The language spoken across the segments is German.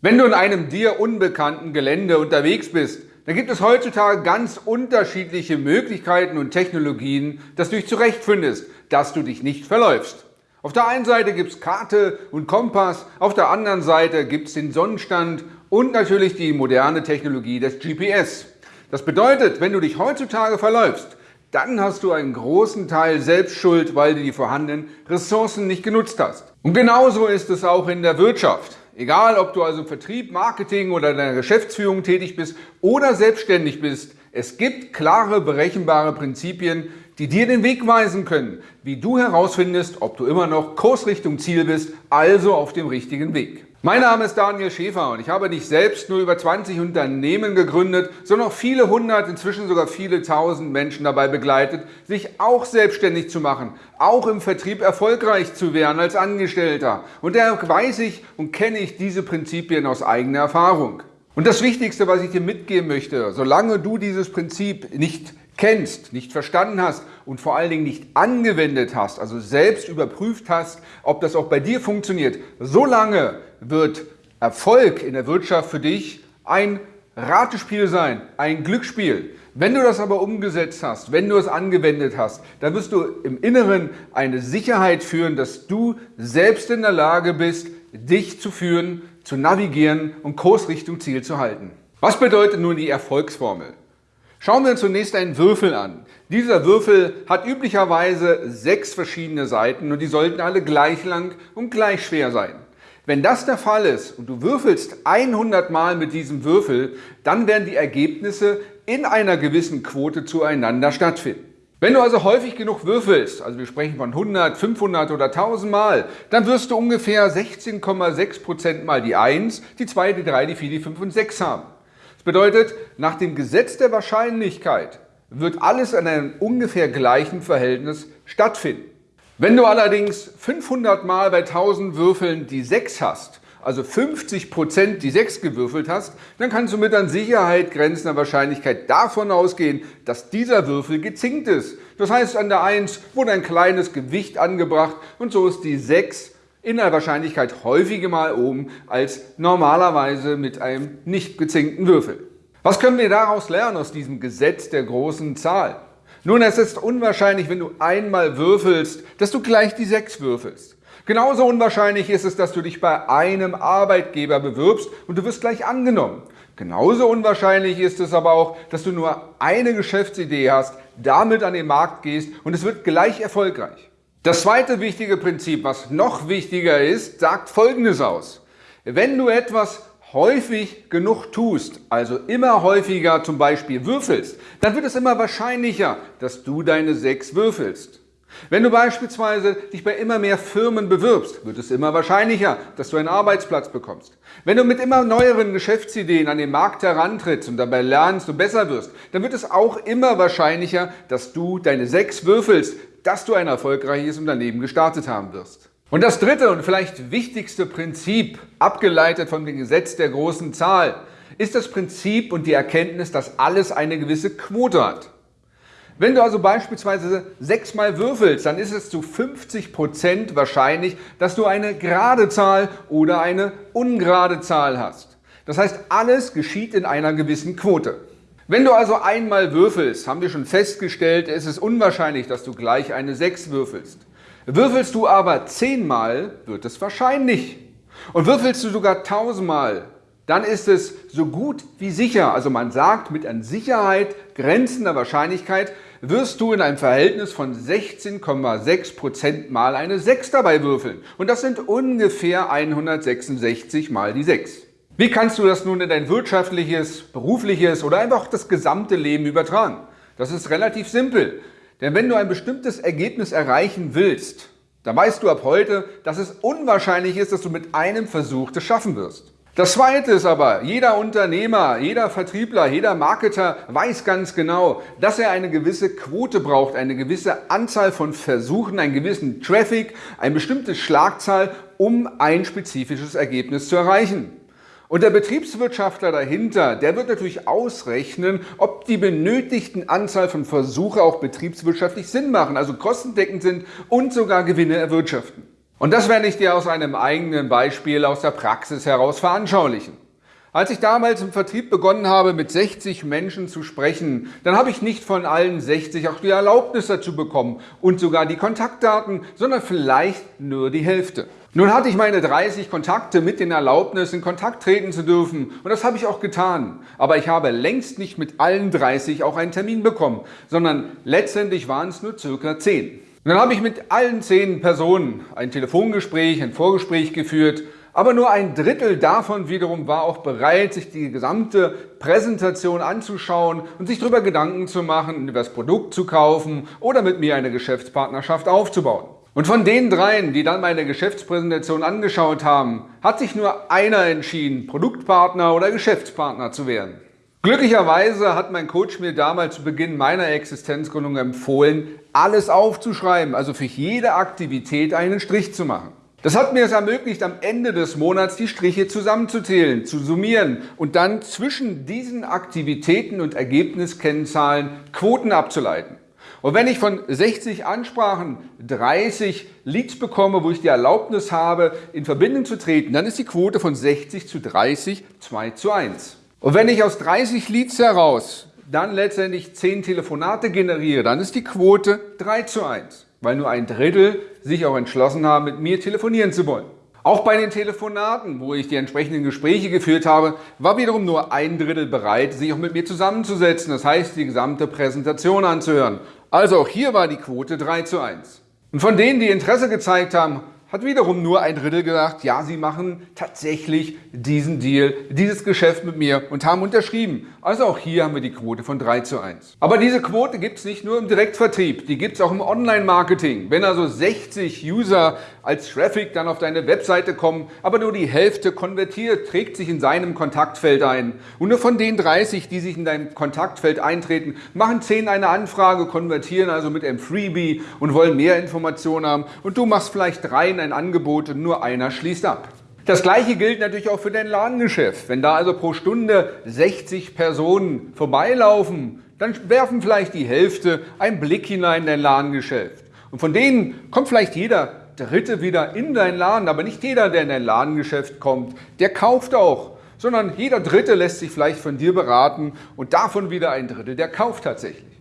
Wenn du in einem dir unbekannten Gelände unterwegs bist, dann gibt es heutzutage ganz unterschiedliche Möglichkeiten und Technologien, dass du dich zurechtfindest, dass du dich nicht verläufst. Auf der einen Seite gibt es Karte und Kompass, auf der anderen Seite gibt es den Sonnenstand und natürlich die moderne Technologie des GPS. Das bedeutet, wenn du dich heutzutage verläufst, dann hast du einen großen Teil Selbstschuld, weil du die vorhandenen Ressourcen nicht genutzt hast. Und genauso ist es auch in der Wirtschaft. Egal, ob du also im Vertrieb, Marketing oder in der Geschäftsführung tätig bist oder selbstständig bist, es gibt klare, berechenbare Prinzipien, die dir den Weg weisen können, wie du herausfindest, ob du immer noch Kursrichtung Ziel bist, also auf dem richtigen Weg. Mein Name ist Daniel Schäfer und ich habe nicht selbst nur über 20 Unternehmen gegründet, sondern auch viele hundert, inzwischen sogar viele tausend Menschen dabei begleitet, sich auch selbstständig zu machen, auch im Vertrieb erfolgreich zu werden als Angestellter. Und daher weiß ich und kenne ich diese Prinzipien aus eigener Erfahrung. Und das Wichtigste, was ich dir mitgeben möchte, solange du dieses Prinzip nicht kennst, nicht verstanden hast und vor allen Dingen nicht angewendet hast, also selbst überprüft hast, ob das auch bei dir funktioniert, solange wird Erfolg in der Wirtschaft für dich ein Ratespiel sein, ein Glücksspiel. Wenn du das aber umgesetzt hast, wenn du es angewendet hast, dann wirst du im Inneren eine Sicherheit führen, dass du selbst in der Lage bist, dich zu führen, zu navigieren und Kurs Richtung Ziel zu halten. Was bedeutet nun die Erfolgsformel? Schauen wir zunächst einen Würfel an. Dieser Würfel hat üblicherweise sechs verschiedene Seiten und die sollten alle gleich lang und gleich schwer sein. Wenn das der Fall ist und du würfelst 100 Mal mit diesem Würfel, dann werden die Ergebnisse in einer gewissen Quote zueinander stattfinden. Wenn du also häufig genug würfelst, also wir sprechen von 100, 500 oder 1000 Mal, dann wirst du ungefähr 16,6% mal die 1, die 2, die 3, die 4, die 5 und 6 haben. Das bedeutet, nach dem Gesetz der Wahrscheinlichkeit wird alles in einem ungefähr gleichen Verhältnis stattfinden. Wenn du allerdings 500 Mal bei 1000 Würfeln die 6 hast, also 50 Prozent die 6 gewürfelt hast, dann kannst du mit an Sicherheit grenzender Wahrscheinlichkeit davon ausgehen, dass dieser Würfel gezinkt ist. Das heißt, an der 1 wurde ein kleines Gewicht angebracht und so ist die 6 in der Wahrscheinlichkeit häufiger mal oben als normalerweise mit einem nicht gezinkten Würfel. Was können wir daraus lernen aus diesem Gesetz der großen Zahl? Nun, es ist unwahrscheinlich, wenn du einmal würfelst, dass du gleich die 6 würfelst. Genauso unwahrscheinlich ist es, dass du dich bei einem Arbeitgeber bewirbst und du wirst gleich angenommen. Genauso unwahrscheinlich ist es aber auch, dass du nur eine Geschäftsidee hast, damit an den Markt gehst und es wird gleich erfolgreich. Das zweite wichtige Prinzip, was noch wichtiger ist, sagt Folgendes aus. Wenn du etwas häufig genug tust, also immer häufiger zum Beispiel würfelst, dann wird es immer wahrscheinlicher, dass du deine sechs würfelst. Wenn du beispielsweise dich bei immer mehr Firmen bewirbst, wird es immer wahrscheinlicher, dass du einen Arbeitsplatz bekommst. Wenn du mit immer neueren Geschäftsideen an den Markt herantrittst und dabei lernst und besser wirst, dann wird es auch immer wahrscheinlicher, dass du deine sechs würfelst, dass du ein erfolgreiches Unternehmen gestartet haben wirst. Und das dritte und vielleicht wichtigste Prinzip, abgeleitet von dem Gesetz der großen Zahl, ist das Prinzip und die Erkenntnis, dass alles eine gewisse Quote hat. Wenn du also beispielsweise sechsmal würfelst, dann ist es zu 50 Prozent wahrscheinlich, dass du eine gerade Zahl oder eine ungerade Zahl hast. Das heißt, alles geschieht in einer gewissen Quote. Wenn du also einmal würfelst, haben wir schon festgestellt, es ist unwahrscheinlich, dass du gleich eine 6 würfelst. Würfelst du aber 10 Mal, wird es wahrscheinlich. Und würfelst du sogar 1000 Mal, dann ist es so gut wie sicher, also man sagt mit an Sicherheit grenzender Wahrscheinlichkeit, wirst du in einem Verhältnis von 16,6% mal eine 6 dabei würfeln. Und das sind ungefähr 166 mal die 6. Wie kannst du das nun in dein wirtschaftliches, berufliches oder einfach das gesamte Leben übertragen? Das ist relativ simpel. Denn wenn du ein bestimmtes Ergebnis erreichen willst, dann weißt du ab heute, dass es unwahrscheinlich ist, dass du mit einem Versuch das schaffen wirst. Das Zweite ist aber, jeder Unternehmer, jeder Vertriebler, jeder Marketer weiß ganz genau, dass er eine gewisse Quote braucht, eine gewisse Anzahl von Versuchen, einen gewissen Traffic, eine bestimmte Schlagzahl, um ein spezifisches Ergebnis zu erreichen. Und der Betriebswirtschaftler dahinter, der wird natürlich ausrechnen, ob die benötigten Anzahl von Versuche auch betriebswirtschaftlich Sinn machen, also kostendeckend sind und sogar Gewinne erwirtschaften. Und das werde ich dir aus einem eigenen Beispiel aus der Praxis heraus veranschaulichen. Als ich damals im Vertrieb begonnen habe, mit 60 Menschen zu sprechen, dann habe ich nicht von allen 60 auch die Erlaubnis dazu bekommen und sogar die Kontaktdaten, sondern vielleicht nur die Hälfte. Nun hatte ich meine 30 Kontakte mit den Erlaubnis, in Kontakt treten zu dürfen und das habe ich auch getan. Aber ich habe längst nicht mit allen 30 auch einen Termin bekommen, sondern letztendlich waren es nur circa 10. Und dann habe ich mit allen 10 Personen ein Telefongespräch, ein Vorgespräch geführt aber nur ein Drittel davon wiederum war auch bereit, sich die gesamte Präsentation anzuschauen und sich darüber Gedanken zu machen, das Produkt zu kaufen oder mit mir eine Geschäftspartnerschaft aufzubauen. Und von den dreien, die dann meine Geschäftspräsentation angeschaut haben, hat sich nur einer entschieden, Produktpartner oder Geschäftspartner zu werden. Glücklicherweise hat mein Coach mir damals zu Beginn meiner Existenzgründung empfohlen, alles aufzuschreiben, also für jede Aktivität einen Strich zu machen. Das hat mir es ermöglicht, am Ende des Monats die Striche zusammenzuzählen, zu summieren und dann zwischen diesen Aktivitäten und Ergebniskennzahlen Quoten abzuleiten. Und wenn ich von 60 Ansprachen 30 Leads bekomme, wo ich die Erlaubnis habe, in Verbindung zu treten, dann ist die Quote von 60 zu 30 2 zu 1. Und wenn ich aus 30 Leads heraus dann letztendlich 10 Telefonate generiere, dann ist die Quote 3 zu 1 weil nur ein Drittel sich auch entschlossen haben, mit mir telefonieren zu wollen. Auch bei den Telefonaten, wo ich die entsprechenden Gespräche geführt habe, war wiederum nur ein Drittel bereit, sich auch mit mir zusammenzusetzen, das heißt die gesamte Präsentation anzuhören. Also auch hier war die Quote 3 zu 1. Und von denen, die Interesse gezeigt haben, hat wiederum nur ein Drittel gesagt, ja, sie machen tatsächlich diesen Deal, dieses Geschäft mit mir und haben unterschrieben. Also auch hier haben wir die Quote von 3 zu 1. Aber diese Quote gibt es nicht nur im Direktvertrieb, die gibt es auch im Online-Marketing. Wenn also 60 User als Traffic dann auf deine Webseite kommen, aber nur die Hälfte konvertiert, trägt sich in seinem Kontaktfeld ein. Und nur von den 30, die sich in deinem Kontaktfeld eintreten, machen 10 eine Anfrage, konvertieren also mit einem Freebie und wollen mehr Informationen haben. Und du machst vielleicht drei ein Angebot und nur einer schließt ab. Das gleiche gilt natürlich auch für dein Ladengeschäft. Wenn da also pro Stunde 60 Personen vorbeilaufen, dann werfen vielleicht die Hälfte einen Blick hinein in dein Ladengeschäft. Und von denen kommt vielleicht jeder Dritte wieder in dein Laden, aber nicht jeder, der in dein Ladengeschäft kommt, der kauft auch, sondern jeder Dritte lässt sich vielleicht von dir beraten und davon wieder ein Drittel, der kauft tatsächlich.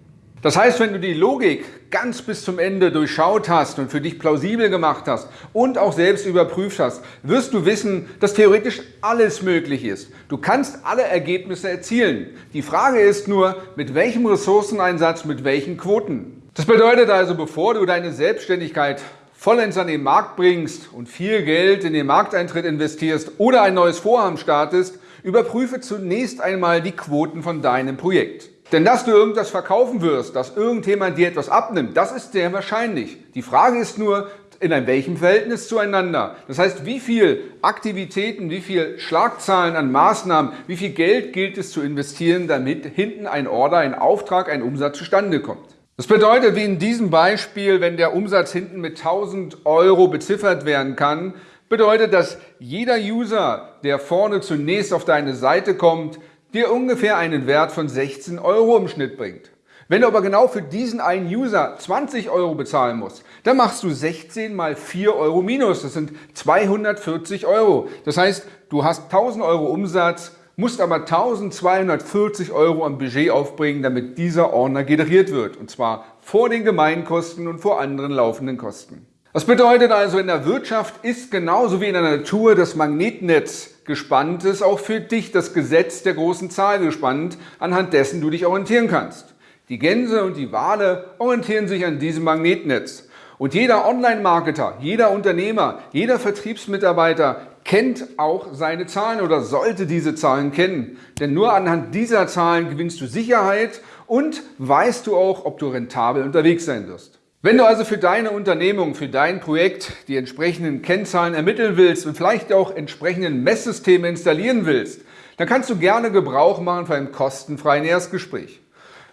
Das heißt, wenn du die Logik ganz bis zum Ende durchschaut hast und für dich plausibel gemacht hast und auch selbst überprüft hast, wirst du wissen, dass theoretisch alles möglich ist. Du kannst alle Ergebnisse erzielen. Die Frage ist nur, mit welchem Ressourceneinsatz, mit welchen Quoten. Das bedeutet also, bevor du deine Selbstständigkeit vollends an den Markt bringst und viel Geld in den Markteintritt investierst oder ein neues Vorhaben startest, überprüfe zunächst einmal die Quoten von deinem Projekt. Denn dass du irgendwas verkaufen wirst, dass irgendjemand dir etwas abnimmt, das ist sehr wahrscheinlich. Die Frage ist nur, in einem welchem Verhältnis zueinander. Das heißt, wie viel Aktivitäten, wie viel Schlagzahlen an Maßnahmen, wie viel Geld gilt es zu investieren, damit hinten ein Order, ein Auftrag, ein Umsatz zustande kommt. Das bedeutet, wie in diesem Beispiel, wenn der Umsatz hinten mit 1000 Euro beziffert werden kann, bedeutet, dass jeder User, der vorne zunächst auf deine Seite kommt, dir ungefähr einen Wert von 16 Euro im Schnitt bringt. Wenn du aber genau für diesen einen User 20 Euro bezahlen musst, dann machst du 16 mal 4 Euro minus. Das sind 240 Euro. Das heißt, du hast 1000 Euro Umsatz, musst aber 1240 Euro am Budget aufbringen, damit dieser Ordner generiert wird. Und zwar vor den Gemeinkosten und vor anderen laufenden Kosten. Das bedeutet also, in der Wirtschaft ist genauso wie in der Natur das Magnetnetz gespannt ist auch für dich das Gesetz der großen Zahl gespannt, anhand dessen du dich orientieren kannst. Die Gänse und die Wale orientieren sich an diesem Magnetnetz. Und jeder Online-Marketer, jeder Unternehmer, jeder Vertriebsmitarbeiter kennt auch seine Zahlen oder sollte diese Zahlen kennen. Denn nur anhand dieser Zahlen gewinnst du Sicherheit und weißt du auch, ob du rentabel unterwegs sein wirst. Wenn du also für deine Unternehmung, für dein Projekt die entsprechenden Kennzahlen ermitteln willst und vielleicht auch entsprechenden Messsysteme installieren willst, dann kannst du gerne Gebrauch machen von einem kostenfreien Erstgespräch.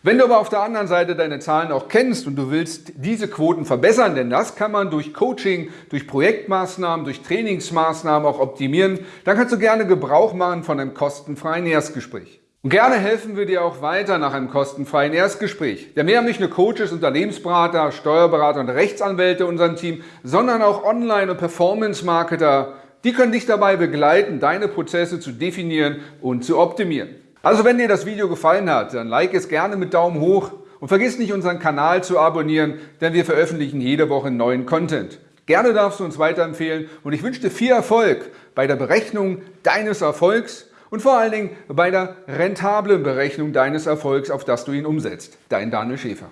Wenn du aber auf der anderen Seite deine Zahlen auch kennst und du willst diese Quoten verbessern, denn das kann man durch Coaching, durch Projektmaßnahmen, durch Trainingsmaßnahmen auch optimieren, dann kannst du gerne Gebrauch machen von einem kostenfreien Erstgespräch. Und gerne helfen wir dir auch weiter nach einem kostenfreien Erstgespräch. Denn wir haben nicht nur Coaches, Unternehmensberater, Steuerberater und Rechtsanwälte in unserem Team, sondern auch Online- und Performance-Marketer. Die können dich dabei begleiten, deine Prozesse zu definieren und zu optimieren. Also wenn dir das Video gefallen hat, dann like es gerne mit Daumen hoch und vergiss nicht unseren Kanal zu abonnieren, denn wir veröffentlichen jede Woche neuen Content. Gerne darfst du uns weiterempfehlen und ich wünsche dir viel Erfolg bei der Berechnung deines Erfolgs und vor allen Dingen bei der rentablen Berechnung deines Erfolgs, auf das du ihn umsetzt. Dein Daniel Schäfer.